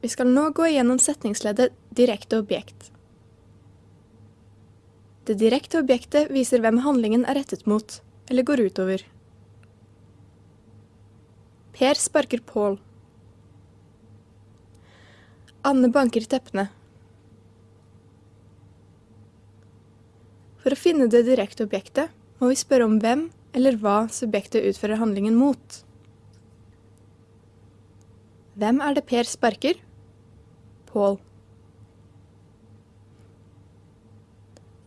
Vi skal nå gå igjennom setningsleddet direkte objekt. Det direkte objektet viser hvem handlingen er rettet mot, eller går utover. Per sparker Pål. Anne banker teppene. For å finne det direkte objektet må vi spørre om hvem eller hva subjektet utfører handlingen mot. Hvem er det Per sparker? Pål.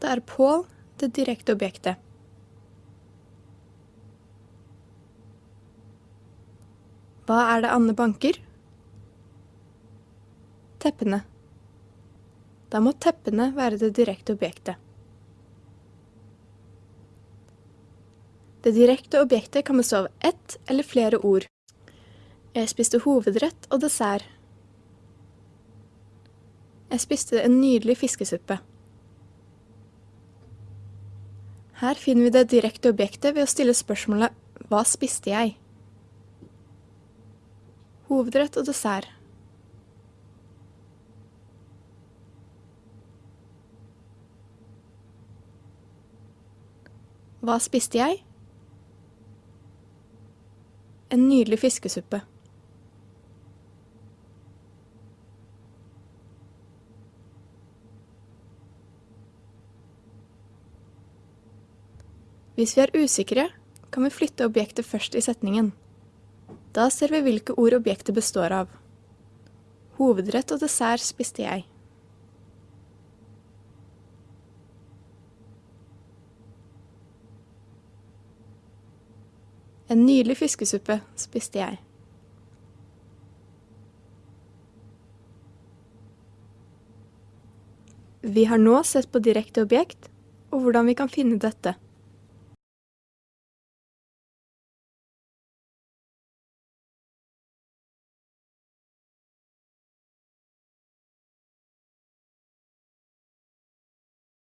Da er Pål det direkte objektet. Hva er det Anne banker? Teppene. Da må teppene være det direkte objektet. Det direkte objektet kan bestå av ett eller flere ord. Jeg spiste hovedrett og dessert. Jeg spiste en nydelig fiskesuppe. Her finner vi det direkte objektet ved å stille spørsmålet Hva spiste jeg? Hovedrett og dessert. Hva spiste jeg? En nydelig fiskesuppe. Hvis vi er usikre, kan vi flytte objektet først i setningen. Da ser vi hvilke ord objektet består av. Hovedrett og dessert spiste jeg. En nydelig fiskesuppe spiste jeg. Vi har nå sett på direkte objekt, og hvordan vi kan finne dette.